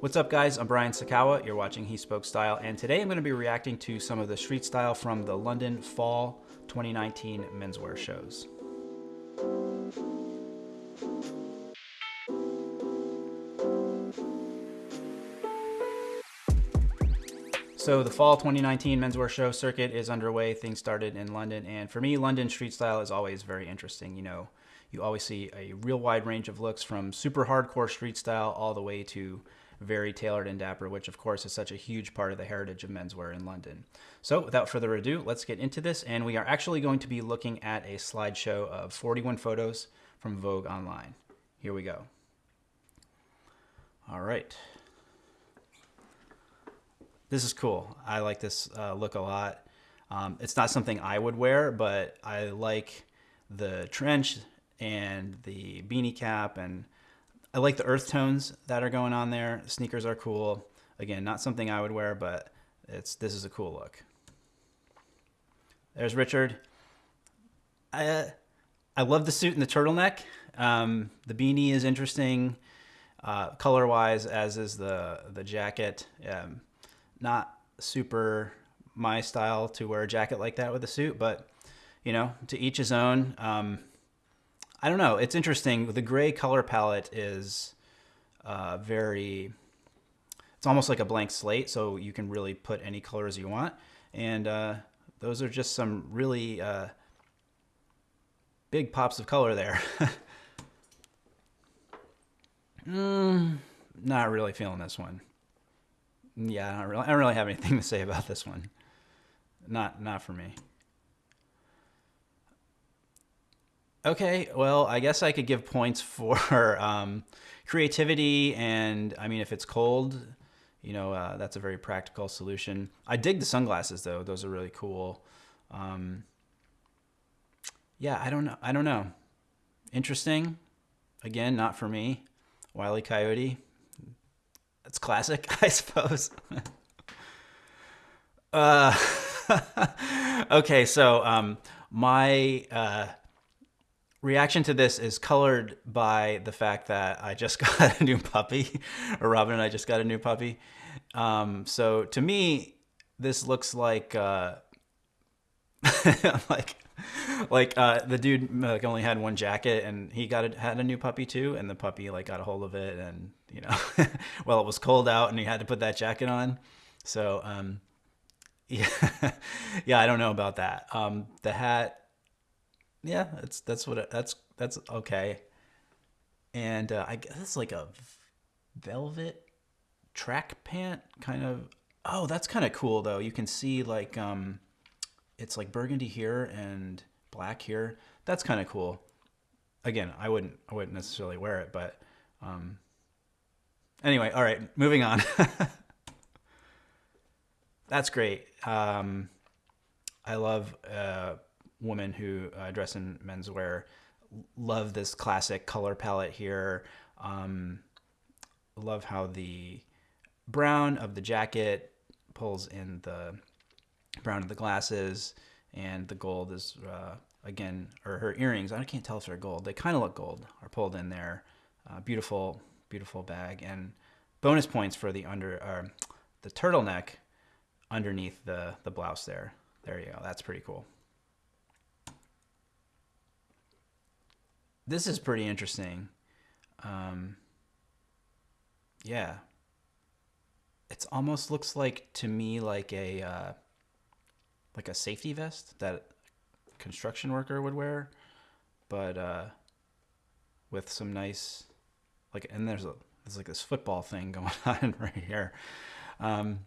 What's up guys, I'm Brian Sacawa, you're watching He Spoke Style, and today I'm going to be reacting to some of the street style from the London Fall 2019 menswear shows. So the fall 2019 menswear show circuit is underway. Things started in London, and for me, London street style is always very interesting. You know, you always see a real wide range of looks from super hardcore street style all the way to very tailored and dapper, which of course is such a huge part of the heritage of menswear in London. So without further ado, let's get into this. And we are actually going to be looking at a slideshow of 41 photos from Vogue Online. Here we go. All right. This is cool. I like this uh, look a lot. Um, it's not something I would wear, but I like the trench and the beanie cap and I like the earth tones that are going on there. sneakers are cool. Again, not something I would wear, but it's this is a cool look. There's Richard. I I love the suit and the turtleneck. Um, the beanie is interesting, uh, color wise, as is the the jacket. Um, not super my style to wear a jacket like that with a suit, but you know, to each his own. Um, I don't know. It's interesting. The gray color palette is uh, very. It's almost like a blank slate, so you can really put any colors you want. And uh, those are just some really uh, big pops of color there. mm, not really feeling this one. Yeah, I don't, really, I don't really have anything to say about this one. Not not for me. Okay, well, I guess I could give points for um, creativity, and I mean, if it's cold, you know, uh, that's a very practical solution. I dig the sunglasses though; those are really cool. Um, yeah, I don't know. I don't know. Interesting. Again, not for me. Wiley Coyote. That's classic, I suppose. uh, okay, so um, my. Uh, reaction to this is colored by the fact that I just got a new puppy, or Robin and I just got a new puppy. Um, so to me, this looks like uh, like like uh, the dude like only had one jacket and he got a, had a new puppy too, and the puppy like got a hold of it, and you know, well it was cold out and he had to put that jacket on. So um, yeah, yeah, I don't know about that. Um, the hat yeah, that's that's what that's that's okay. And uh, I guess it's like a velvet track pant kind of. Oh, that's kind of cool though. You can see like um, it's like burgundy here and black here. That's kind of cool. Again, I wouldn't I wouldn't necessarily wear it, but um, anyway, all right, moving on. that's great. Um, I love. Uh, women who uh, dress in menswear love this classic color palette here. Um, love how the brown of the jacket pulls in the brown of the glasses, and the gold is uh, again, or her earrings. I can't tell if they're gold. They kind of look gold. Are pulled in there. Uh, beautiful, beautiful bag, and bonus points for the under uh, the turtleneck underneath the the blouse there. There you go. That's pretty cool. This is pretty interesting. Um, yeah. It almost looks like to me like a uh, like a safety vest that a construction worker would wear, but uh, with some nice like and there's a there's like this football thing going on right here. Um,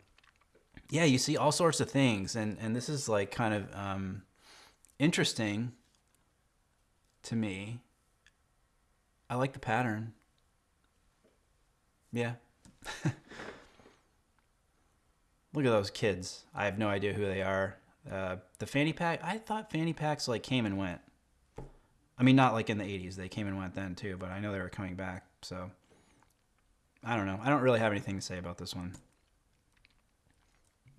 yeah, you see all sorts of things, and and this is like kind of um, interesting to me I like the pattern. Yeah. Look at those kids. I have no idea who they are. Uh, the fanny pack, I thought fanny packs like came and went. I mean, not like in the 80s. They came and went then too, but I know they were coming back. So I don't know. I don't really have anything to say about this one.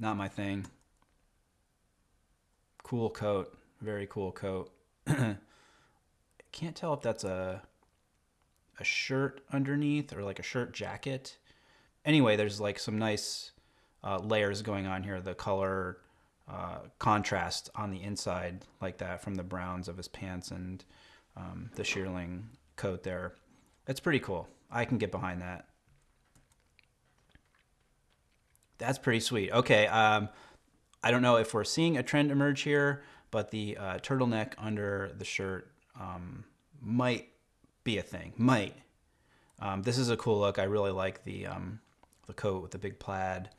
Not my thing. Cool coat. Very cool coat. Can't tell if that's a a shirt underneath or like a shirt jacket. anyway, there's like some nice uh, layers going on here. The color uh, contrast on the inside, like that, from the browns of his pants and um, the shearling coat there. It's pretty cool. I can get behind that. That's pretty sweet. Okay, um, I don't know if we're seeing a trend emerge here, but the uh, turtleneck under the shirt um, might be a thing. Might. Um, this is a cool look. I really like the um, the coat with the big plaid,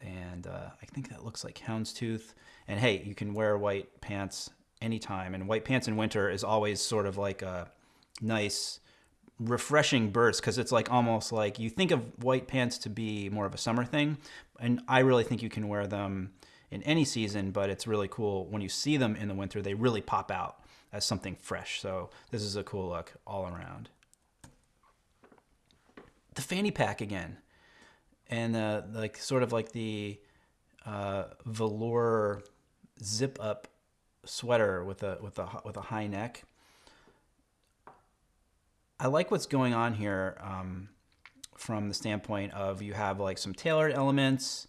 and uh, I think that looks like houndstooth. And hey, you can wear white pants anytime, and white pants in winter is always sort of like a nice refreshing burst because it's like almost like you think of white pants to be more of a summer thing and i really think you can wear them in any season but it's really cool when you see them in the winter they really pop out as something fresh so this is a cool look all around the fanny pack again and uh, like sort of like the uh, velour zip up sweater with a with a with a high neck I like what's going on here um, from the standpoint of you have like some tailored elements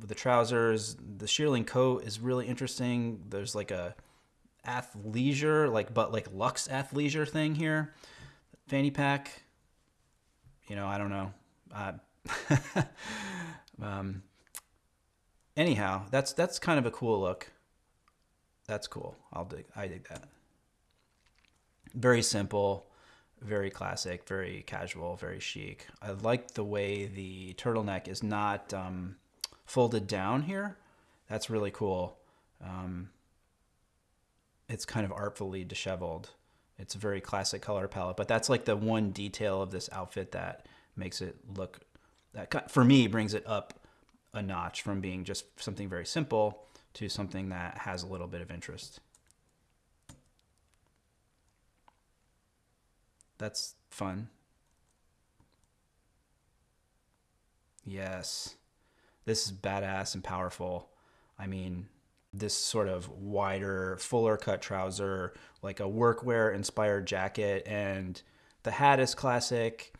the trousers. The shearling coat is really interesting. There's like a athleisure, like but like luxe athleisure thing here. Fanny pack. You know, I don't know. Uh, um, anyhow, that's that's kind of a cool look. That's cool. I'll dig. I dig that. Very simple very classic, very casual, very chic. I like the way the turtleneck is not um, folded down here. That's really cool. Um, it's kind of artfully disheveled. It's a very classic color palette, but that's like the one detail of this outfit that makes it look, that for me brings it up a notch from being just something very simple to something that has a little bit of interest. That's fun. Yes. This is badass and powerful. I mean, this sort of wider, fuller cut trouser, like a workwear inspired jacket, and the hat is classic.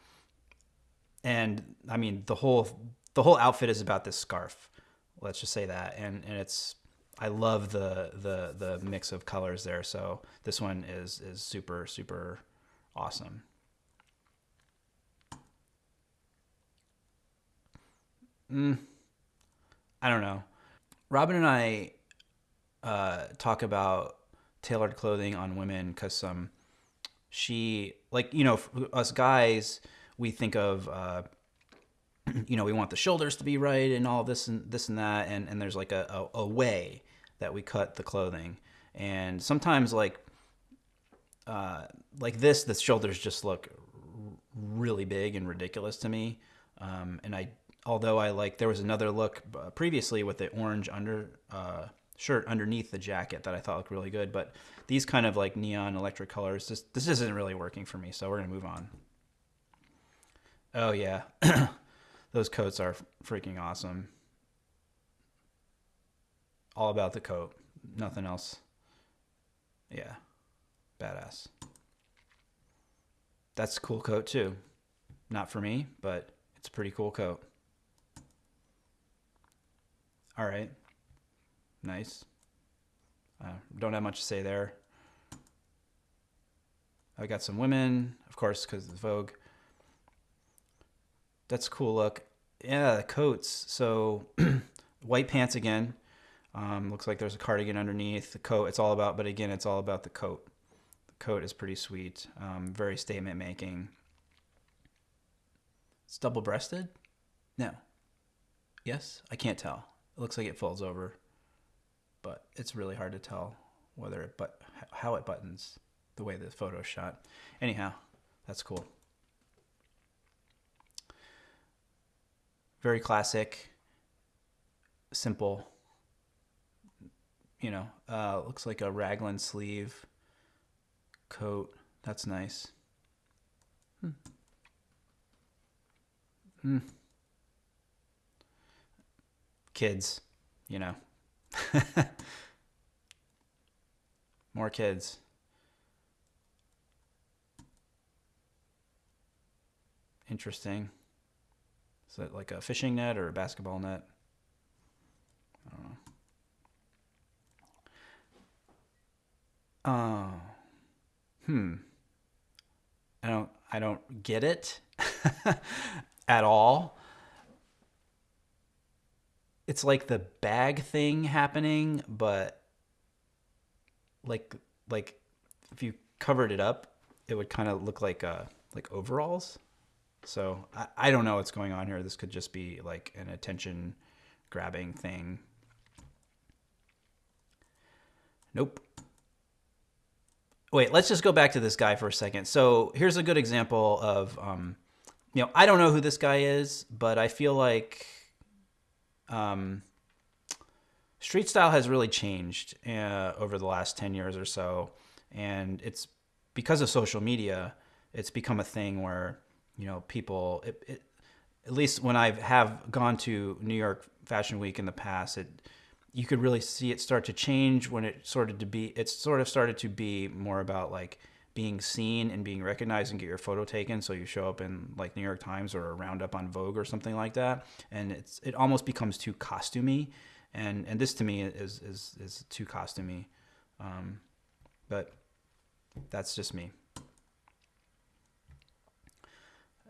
And I mean, the whole the whole outfit is about this scarf. Let's just say that, and and it's I love the the the mix of colors there. So this one is is super super awesome. Mm, I don't know. Robin and I uh, talk about tailored clothing on women because um, she like you know us guys we think of uh, you know we want the shoulders to be right and all this and this and that and and there's like a, a, a way that we cut the clothing and sometimes like uh, like this, the shoulders just look really big and ridiculous to me. Um, and I, although I like, there was another look uh, previously with the orange under uh, shirt underneath the jacket that I thought looked really good. But these kind of like neon electric colors, this this isn't really working for me. So we're gonna move on. Oh yeah, those coats are freaking awesome. All about the coat, nothing else. Yeah. Badass. That's a cool coat too. Not for me, but it's a pretty cool coat. All right. Nice. Uh, don't have much to say there. I got some women, of course, because it's Vogue. That's a cool look. Yeah, the coats. So white pants again. Um, looks like there's a cardigan underneath the coat. It's all about, but again, it's all about the coat The coat is pretty sweet. Um, very statement making. It's double breasted? No. Yes? I can't tell. It looks like it folds over, but it's really hard to tell whether it but how it buttons the way the photo is shot. Anyhow, that's cool. Very classic, simple. You know, uh, looks like a raglan sleeve coat. That's nice. Hmm. Hmm. Kids, you know. More kids. Interesting. Is that like a fishing net or a basketball net? I don't know. Oh. Hmm. I don't I don't get it at all. It's like the bag thing happening, but like like if you covered it up, it would kind of look like uh like overalls. So I, I don't know what's going on here. This could just be like an attention grabbing thing. Nope. Wait, let's just go back to this guy for a second. So here's a good example of, um, you know, I don't know who this guy is, but I feel like um, street style has really changed uh, over the last 10 years or so. And it's because of social media, it's become a thing where you know, people, it, it, at least when I have gone to New York Fashion Week in the past, it, you could really see it start to change when it started to be, it sort of started to be more about like being seen and being recognized and get your photo taken. So you show up in like New York Times or a roundup on Vogue or something like that. And it's, it almost becomes too costumey. And, and this to me is, is, is too costumey. Um, but that's just me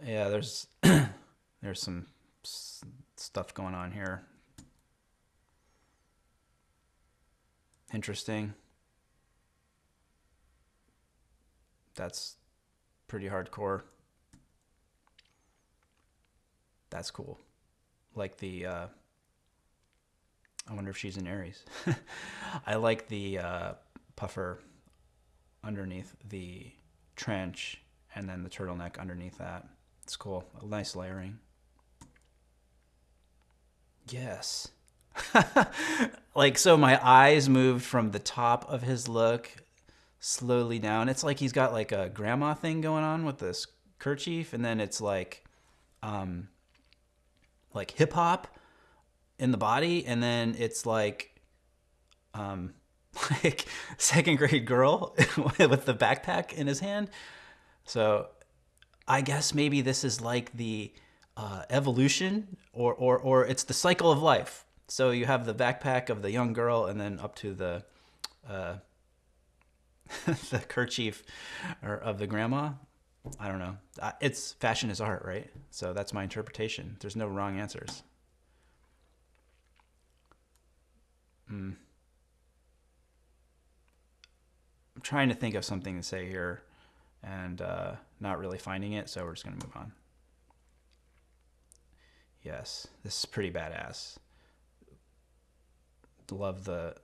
yeah, there's there's some stuff going on here. Interesting. That's pretty hardcore. That's cool. Like the uh, I wonder if she's in Aries. I like the uh, puffer underneath the trench and then the turtleneck underneath that. It's cool. A nice layering. Yes. like, so my eyes moved from the top of his look slowly down. It's like he's got like a grandma thing going on with this kerchief, and then it's like, um, like hip hop in the body, and then it's like, um, like second grade girl with the backpack in his hand. So I guess maybe this is like the uh, evolution or, or, or it's the cycle of life. So you have the backpack of the young girl and then up to the, uh, the kerchief or of the grandma. I don't know. It's fashion is art, right? So that's my interpretation. There's no wrong answers. Hmm. I'm trying to think of something to say here and uh, not really finding it, so we're just going to move on. Yes, this is pretty badass. Love the,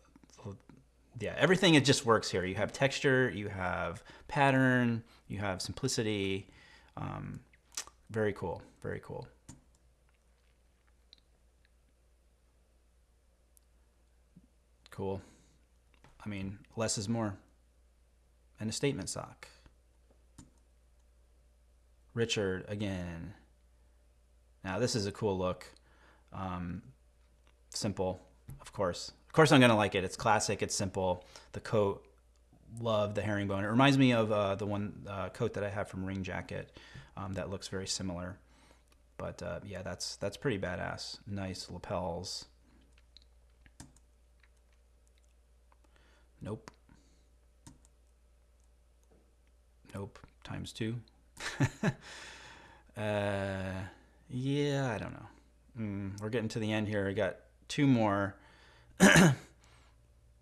yeah, everything it just works here. You have texture, you have pattern, you have simplicity. Um, very cool, very cool. Cool. I mean, less is more. And a statement sock. Richard again. Now this is a cool look. Um, simple, of course. Of course I'm gonna like it. It's classic, it's simple. The coat, love the herringbone. It reminds me of uh, the one uh, coat that I have from Ring Jacket um, that looks very similar. But uh, yeah, that's that's pretty badass. Nice lapels. Nope. Nope. Times two. uh, yeah, I don't know. Mm, we're getting to the end here. I got two more.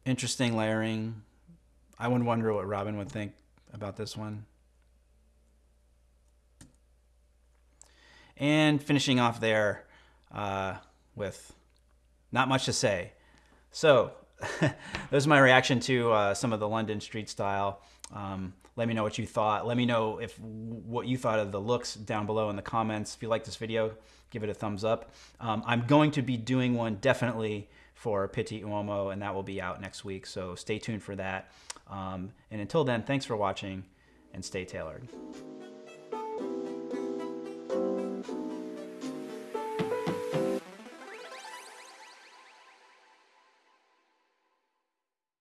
Interesting layering. I would wonder what Robin would think about this one. And finishing off there uh, with not much to say. So, this is my reaction to uh, some of the London street style. Um, let me know what you thought. Let me know if what you thought of the looks down below in the comments. If you like this video, give it a thumbs up. Um, I'm going to be doing one definitely for Pitti Uomo, and that will be out next week. So stay tuned for that. Um, and until then, thanks for watching and stay tailored.